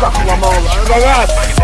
Sakuamola.